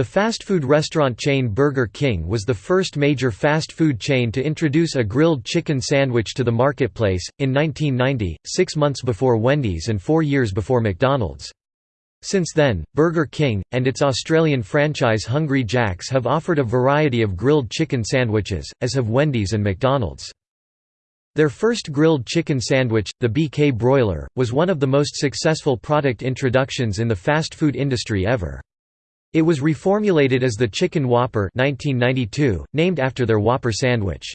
The fast food restaurant chain Burger King was the first major fast food chain to introduce a grilled chicken sandwich to the marketplace, in 1990, six months before Wendy's and four years before McDonald's. Since then, Burger King, and its Australian franchise Hungry Jack's have offered a variety of grilled chicken sandwiches, as have Wendy's and McDonald's. Their first grilled chicken sandwich, the BK Broiler, was one of the most successful product introductions in the fast food industry ever. It was reformulated as the Chicken Whopper 1992, named after their Whopper sandwich.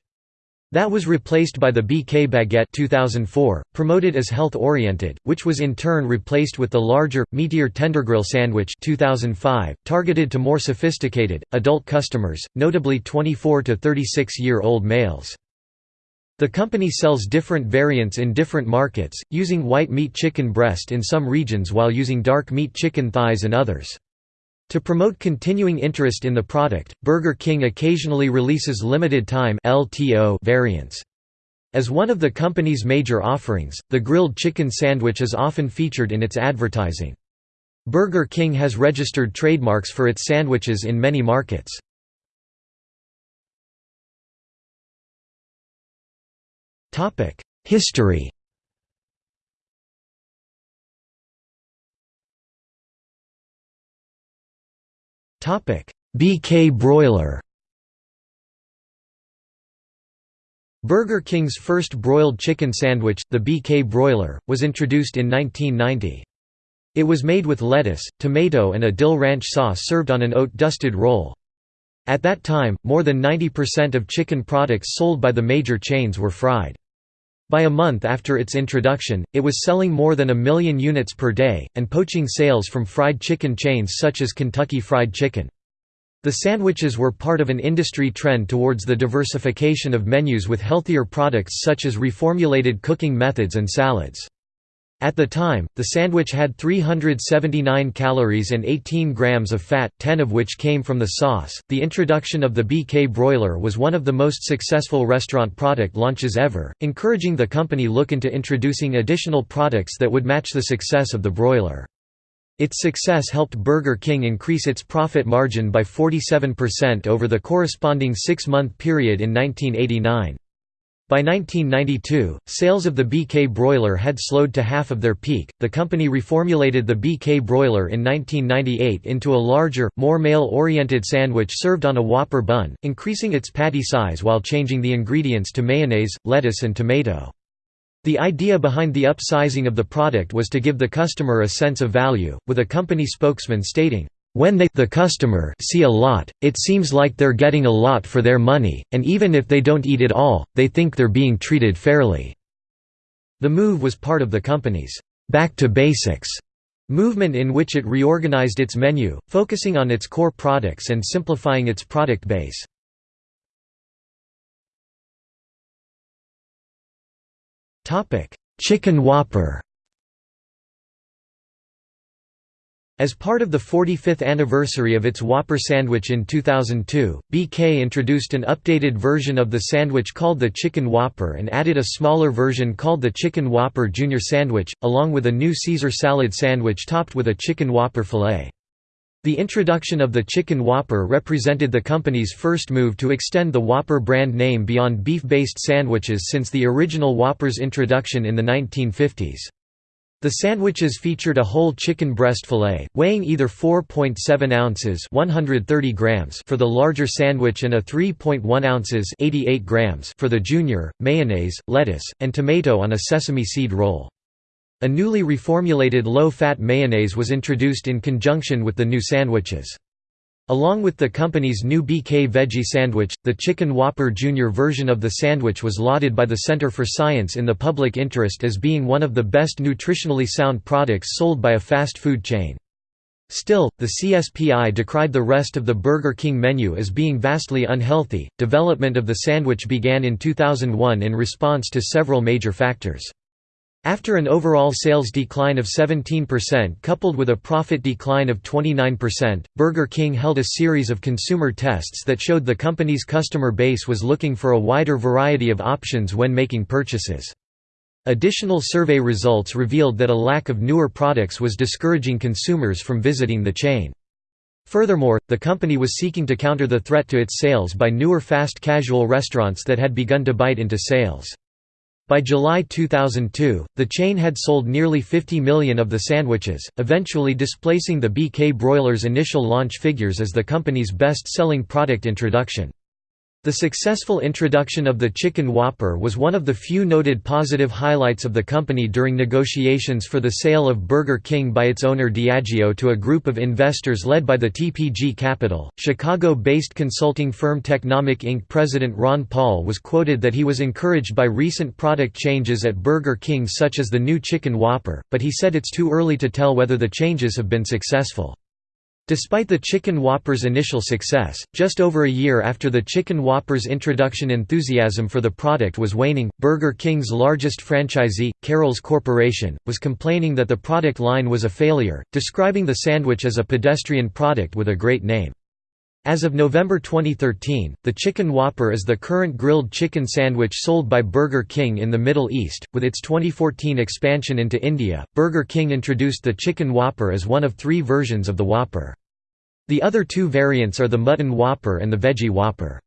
That was replaced by the BK Baguette 2004, promoted as health-oriented, which was in turn replaced with the larger, meatier Tendergrill sandwich 2005, targeted to more sophisticated, adult customers, notably 24 to 36-year-old males. The company sells different variants in different markets, using white meat chicken breast in some regions while using dark meat chicken thighs in others. To promote continuing interest in the product, Burger King occasionally releases limited-time variants. As one of the company's major offerings, the grilled chicken sandwich is often featured in its advertising. Burger King has registered trademarks for its sandwiches in many markets. History BK broiler Burger King's first broiled chicken sandwich, the BK broiler, was introduced in 1990. It was made with lettuce, tomato and a dill ranch sauce served on an oat-dusted roll. At that time, more than 90% of chicken products sold by the major chains were fried. By a month after its introduction, it was selling more than a million units per day, and poaching sales from fried chicken chains such as Kentucky Fried Chicken. The sandwiches were part of an industry trend towards the diversification of menus with healthier products such as reformulated cooking methods and salads. At the time, the sandwich had 379 calories and 18 grams of fat, 10 of which came from the sauce. The introduction of the BK broiler was one of the most successful restaurant product launches ever, encouraging the company look into introducing additional products that would match the success of the broiler. Its success helped Burger King increase its profit margin by 47% over the corresponding six-month period in 1989. By 1992, sales of the BK broiler had slowed to half of their peak. The company reformulated the BK broiler in 1998 into a larger, more male oriented sandwich served on a Whopper bun, increasing its patty size while changing the ingredients to mayonnaise, lettuce, and tomato. The idea behind the upsizing of the product was to give the customer a sense of value, with a company spokesman stating, when they the customer see a lot, it seems like they're getting a lot for their money, and even if they don't eat it all, they think they're being treated fairly." The move was part of the company's «back to basics» movement in which it reorganized its menu, focusing on its core products and simplifying its product base. Chicken Whopper As part of the 45th anniversary of its Whopper sandwich in 2002, BK introduced an updated version of the sandwich called the Chicken Whopper and added a smaller version called the Chicken Whopper Junior Sandwich, along with a new Caesar salad sandwich topped with a Chicken Whopper filet. The introduction of the Chicken Whopper represented the company's first move to extend the Whopper brand name beyond beef-based sandwiches since the original Whopper's introduction in the 1950s. The sandwiches featured a whole chicken breast fillet, weighing either 4.7 ounces 130 grams for the larger sandwich and a 3.1 ounces 88 grams for the junior, mayonnaise, lettuce, and tomato on a sesame seed roll. A newly reformulated low-fat mayonnaise was introduced in conjunction with the new sandwiches. Along with the company's new BK Veggie Sandwich, the Chicken Whopper Jr. version of the sandwich was lauded by the Center for Science in the Public Interest as being one of the best nutritionally sound products sold by a fast food chain. Still, the CSPI decried the rest of the Burger King menu as being vastly unhealthy. Development of the sandwich began in 2001 in response to several major factors. After an overall sales decline of 17% coupled with a profit decline of 29%, Burger King held a series of consumer tests that showed the company's customer base was looking for a wider variety of options when making purchases. Additional survey results revealed that a lack of newer products was discouraging consumers from visiting the chain. Furthermore, the company was seeking to counter the threat to its sales by newer fast casual restaurants that had begun to bite into sales. By July 2002, the chain had sold nearly 50 million of the sandwiches, eventually displacing the BK Broilers' initial launch figures as the company's best-selling product introduction. The successful introduction of the Chicken Whopper was one of the few noted positive highlights of the company during negotiations for the sale of Burger King by its owner Diageo to a group of investors led by the TPG Capital. Chicago-based consulting firm Technomic Inc. president Ron Paul was quoted that he was encouraged by recent product changes at Burger King such as the new Chicken Whopper, but he said it's too early to tell whether the changes have been successful. Despite the Chicken Whopper's initial success, just over a year after the Chicken Whopper's introduction enthusiasm for the product was waning, Burger King's largest franchisee, Carrols Corporation, was complaining that the product line was a failure, describing the sandwich as a pedestrian product with a great name. As of November 2013, the Chicken Whopper is the current grilled chicken sandwich sold by Burger King in the Middle East. With its 2014 expansion into India, Burger King introduced the Chicken Whopper as one of three versions of the Whopper. The other two variants are the Mutton Whopper and the Veggie Whopper.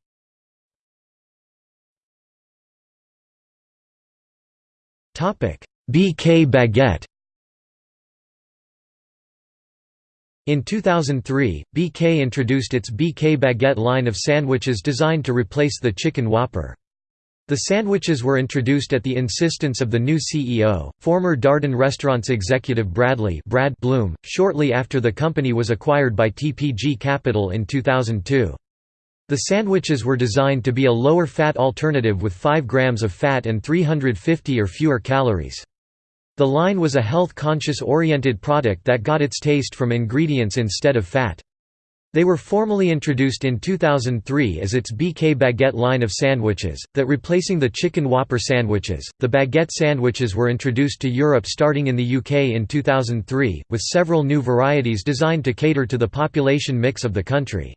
BK Baguette In 2003, BK introduced its BK Baguette line of sandwiches designed to replace the Chicken Whopper. The sandwiches were introduced at the insistence of the new CEO, former Darden Restaurants executive Bradley Brad Blum, shortly after the company was acquired by TPG Capital in 2002. The sandwiches were designed to be a lower-fat alternative with 5 grams of fat and 350 or fewer calories. The line was a health-conscious oriented product that got its taste from ingredients instead of fat. They were formally introduced in 2003 as its BK Baguette line of sandwiches, that replacing the chicken Whopper sandwiches. The baguette sandwiches were introduced to Europe starting in the UK in 2003, with several new varieties designed to cater to the population mix of the country.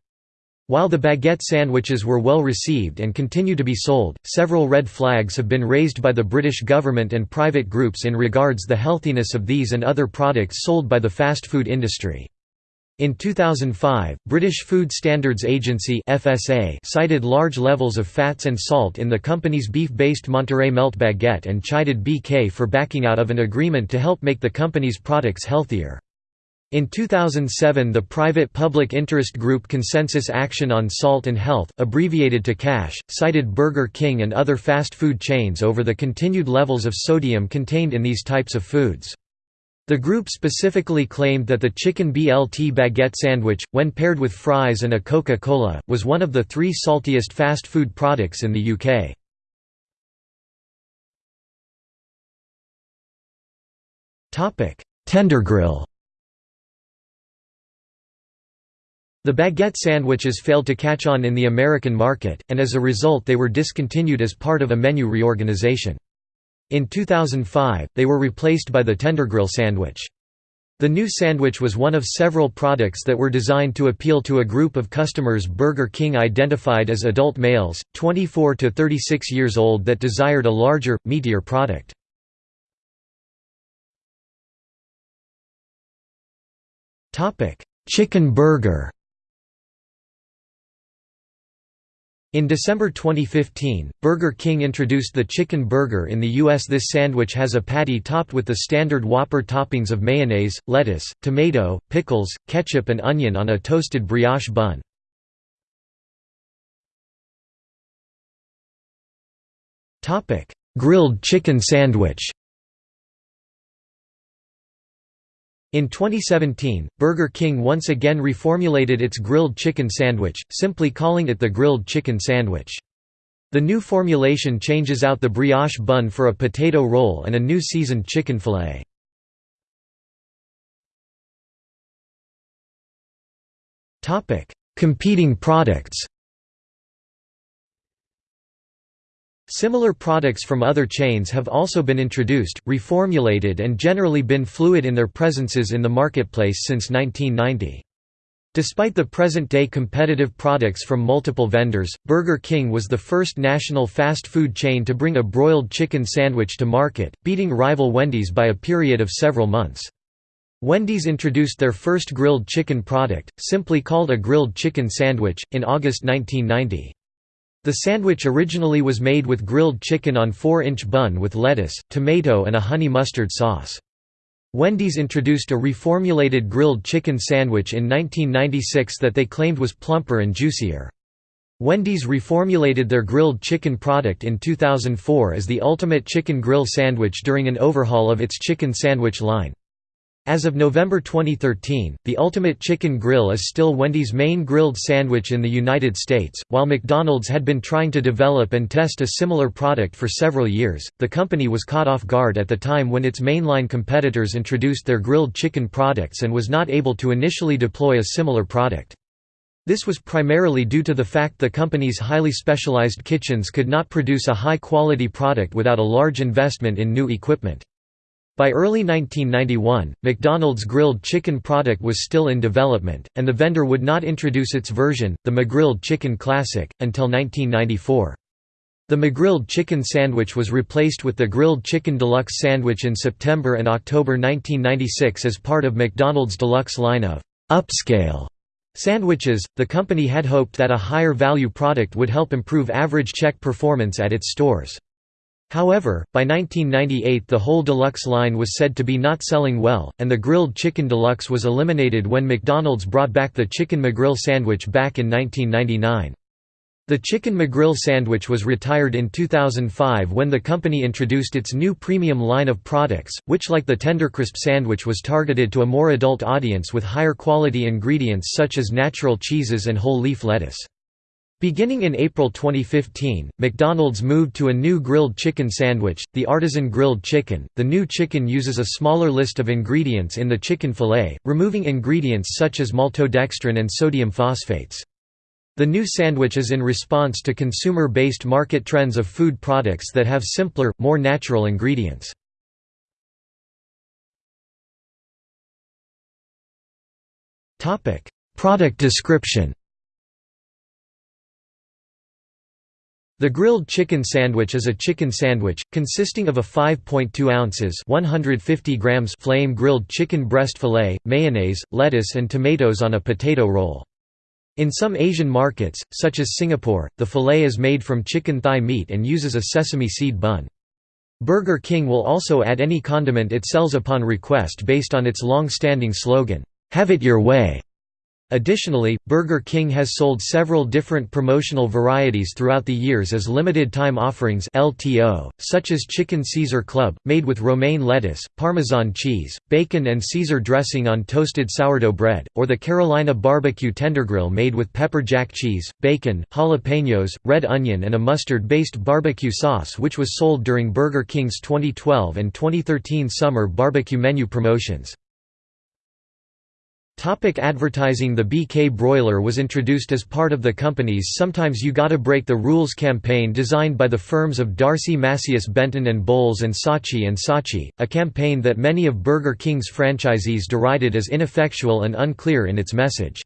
While the baguette sandwiches were well received and continue to be sold, several red flags have been raised by the British government and private groups in regards the healthiness of these and other products sold by the fast food industry. In 2005, British Food Standards Agency (FSA) cited large levels of fats and salt in the company's beef-based Monterey Melt baguette and chided BK for backing out of an agreement to help make the company's products healthier. In 2007 the private public interest group Consensus Action on Salt and Health, abbreviated to CASH, cited Burger King and other fast food chains over the continued levels of sodium contained in these types of foods. The group specifically claimed that the chicken BLT baguette sandwich, when paired with fries and a Coca-Cola, was one of the three saltiest fast food products in the UK. Tendergrill The baguette sandwiches failed to catch on in the American market, and as a result they were discontinued as part of a menu reorganization. In 2005, they were replaced by the Tendergrill sandwich. The new sandwich was one of several products that were designed to appeal to a group of customers Burger King identified as adult males, 24 to 36 years old that desired a larger, meatier product. Chicken burger In December 2015, Burger King introduced the chicken burger in the U.S. This sandwich has a patty topped with the standard Whopper toppings of mayonnaise, lettuce, tomato, pickles, ketchup and onion on a toasted brioche bun. Grilled chicken sandwich In 2017, Burger King once again reformulated its grilled chicken sandwich, simply calling it the grilled chicken sandwich. The new formulation changes out the brioche bun for a potato roll and a new seasoned chicken fillet. Competing products Similar products from other chains have also been introduced, reformulated and generally been fluid in their presences in the marketplace since 1990. Despite the present-day competitive products from multiple vendors, Burger King was the first national fast food chain to bring a broiled chicken sandwich to market, beating rival Wendy's by a period of several months. Wendy's introduced their first grilled chicken product, simply called a grilled chicken sandwich, in August 1990. The sandwich originally was made with grilled chicken on 4-inch bun with lettuce, tomato and a honey mustard sauce. Wendy's introduced a reformulated grilled chicken sandwich in 1996 that they claimed was plumper and juicier. Wendy's reformulated their grilled chicken product in 2004 as the Ultimate Chicken Grill Sandwich during an overhaul of its chicken sandwich line. As of November 2013, the Ultimate Chicken Grill is still Wendy's main grilled sandwich in the United States. While McDonald's had been trying to develop and test a similar product for several years, the company was caught off guard at the time when its mainline competitors introduced their grilled chicken products and was not able to initially deploy a similar product. This was primarily due to the fact the company's highly specialized kitchens could not produce a high-quality product without a large investment in new equipment. By early 1991, McDonald's grilled chicken product was still in development, and the vendor would not introduce its version, the McGrilled Chicken Classic, until 1994. The McGrilled chicken sandwich was replaced with the Grilled Chicken Deluxe sandwich in September and October 1996 as part of McDonald's deluxe line of upscale sandwiches. The company had hoped that a higher value product would help improve average check performance at its stores. However, by 1998 the whole deluxe line was said to be not selling well, and the grilled chicken deluxe was eliminated when McDonald's brought back the Chicken McGrill sandwich back in 1999. The Chicken McGrill sandwich was retired in 2005 when the company introduced its new premium line of products, which like the Tendercrisp sandwich was targeted to a more adult audience with higher quality ingredients such as natural cheeses and whole leaf lettuce. Beginning in April 2015, McDonald's moved to a new grilled chicken sandwich, the Artisan Grilled Chicken. The new chicken uses a smaller list of ingredients in the chicken fillet, removing ingredients such as maltodextrin and sodium phosphates. The new sandwich is in response to consumer-based market trends of food products that have simpler, more natural ingredients. Product description The grilled chicken sandwich is a chicken sandwich, consisting of a 5.2 ounces 150 grams flame grilled chicken breast fillet, mayonnaise, lettuce and tomatoes on a potato roll. In some Asian markets, such as Singapore, the fillet is made from chicken thigh meat and uses a sesame seed bun. Burger King will also add any condiment it sells upon request based on its long-standing slogan, "'Have it your way'". Additionally, Burger King has sold several different promotional varieties throughout the years as limited-time offerings LTO, such as Chicken Caesar Club, made with romaine lettuce, Parmesan cheese, bacon and Caesar dressing on toasted sourdough bread, or the Carolina Barbecue Tendergrill made with pepper jack cheese, bacon, jalapenos, red onion and a mustard-based barbecue sauce which was sold during Burger King's 2012 and 2013 summer barbecue menu promotions. Topic advertising The BK broiler was introduced as part of the company's Sometimes You Gotta Break the Rules campaign designed by the firms of D'Arcy Masius Benton and Bowles and Saatchi and Saatchi, a campaign that many of Burger King's franchisees derided as ineffectual and unclear in its message.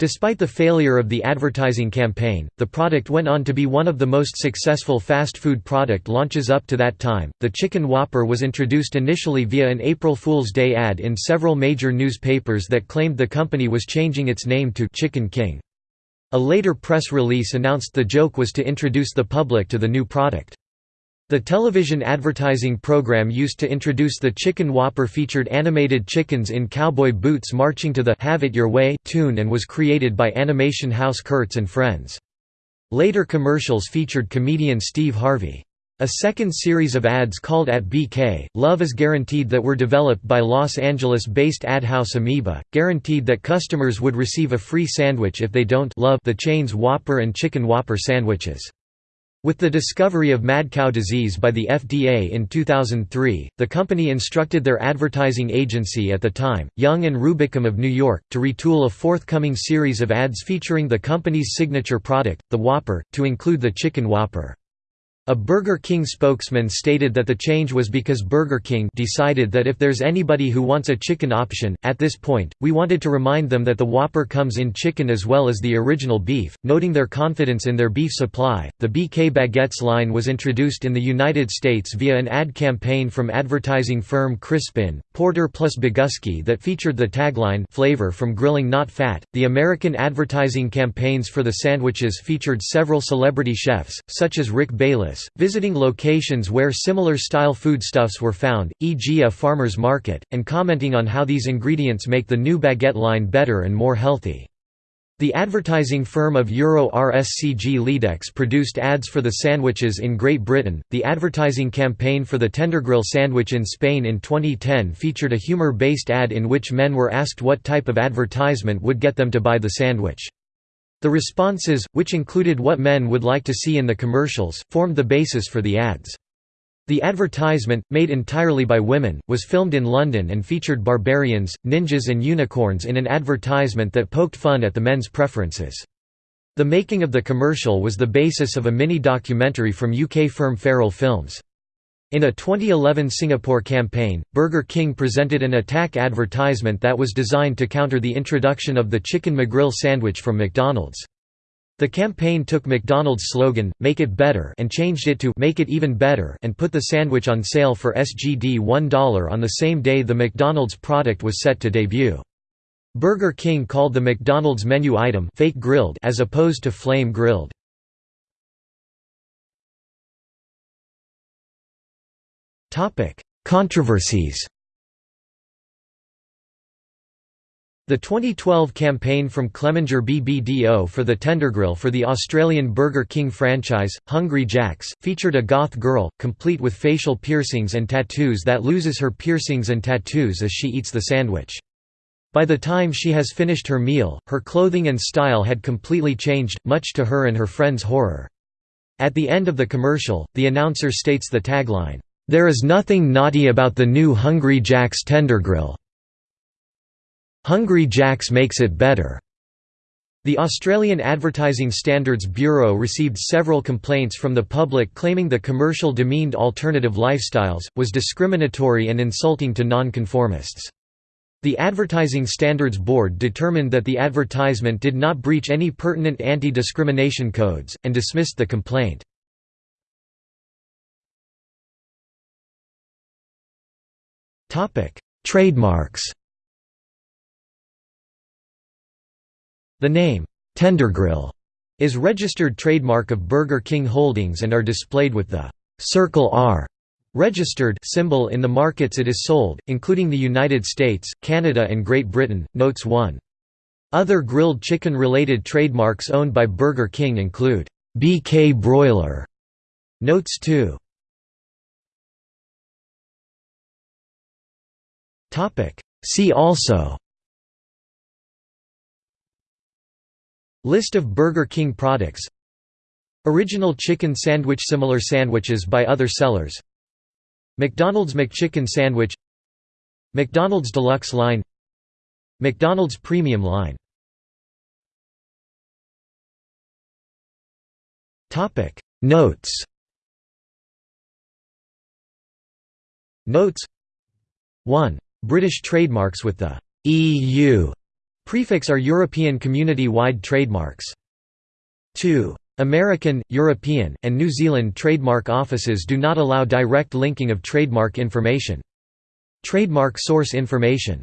Despite the failure of the advertising campaign, the product went on to be one of the most successful fast food product launches up to that time. The Chicken Whopper was introduced initially via an April Fool's Day ad in several major newspapers that claimed the company was changing its name to Chicken King. A later press release announced the joke was to introduce the public to the new product. The television advertising program used to introduce the Chicken Whopper featured animated chickens in cowboy boots marching to the Have It Your Way tune and was created by Animation House Kurtz and Friends. Later commercials featured comedian Steve Harvey. A second series of ads called At BK, Love is Guaranteed that were developed by Los Angeles-based ad house Amoeba, guaranteed that customers would receive a free sandwich if they don't love the chain's Whopper and Chicken Whopper sandwiches. With the discovery of mad cow disease by the FDA in 2003, the company instructed their advertising agency at the time, Young and Rubicam of New York, to retool a forthcoming series of ads featuring the company's signature product, the Whopper, to include the Chicken Whopper. A Burger King spokesman stated that the change was because Burger King decided that if there's anybody who wants a chicken option, at this point, we wanted to remind them that the Whopper comes in chicken as well as the original beef, noting their confidence in their beef supply. The BK Baguettes line was introduced in the United States via an ad campaign from advertising firm Crispin, Porter plus Bogusky that featured the tagline flavor from grilling not fat. The American advertising campaigns for the sandwiches featured several celebrity chefs, such as Rick Bayless visiting locations where similar style foodstuffs were found, e.g. a farmer's market, and commenting on how these ingredients make the new baguette line better and more healthy. The advertising firm of Euro RSCG Leadex produced ads for the sandwiches in Great Britain. The advertising campaign for the Tendergrill sandwich in Spain in 2010 featured a humor based ad in which men were asked what type of advertisement would get them to buy the sandwich. The responses, which included what men would like to see in the commercials, formed the basis for the ads. The advertisement, made entirely by women, was filmed in London and featured barbarians, ninjas and unicorns in an advertisement that poked fun at the men's preferences. The making of the commercial was the basis of a mini-documentary from UK firm Feral Films. In a 2011 Singapore campaign, Burger King presented an attack advertisement that was designed to counter the introduction of the Chicken McGrill sandwich from McDonald's. The campaign took McDonald's slogan, Make it better and changed it to Make it even better and put the sandwich on sale for SGD $1 on the same day the McDonald's product was set to debut. Burger King called the McDonald's menu item fake grilled as opposed to flame grilled. Controversies The 2012 campaign from Clemenger BBDO for the Tendergrill for the Australian Burger King franchise, Hungry Jack's, featured a goth girl, complete with facial piercings and tattoos that loses her piercings and tattoos as she eats the sandwich. By the time she has finished her meal, her clothing and style had completely changed, much to her and her friends' horror. At the end of the commercial, the announcer states the tagline, there is nothing naughty about the new Hungry Jack's Tendergrill. Hungry Jack's makes it better. The Australian Advertising Standards Bureau received several complaints from the public claiming the commercial demeaned alternative lifestyles, was discriminatory and insulting to nonconformists. The Advertising Standards Board determined that the advertisement did not breach any pertinent anti-discrimination codes, and dismissed the complaint. Trademarks The name, Tendergrill, is registered trademark of Burger King Holdings and are displayed with the «Circle R» registered symbol in the markets it is sold, including the United States, Canada and Great Britain, notes 1. Other grilled chicken-related trademarks owned by Burger King include BK Broiler, notes 2. See also List of Burger King products Original chicken sandwich Similar sandwiches by other sellers McDonald's McChicken sandwich McDonald's Deluxe line McDonald's Premium line Notes Notes 1 British trademarks with the EU prefix are European community-wide trademarks. 2. American, European, and New Zealand trademark offices do not allow direct linking of trademark information. Trademark source information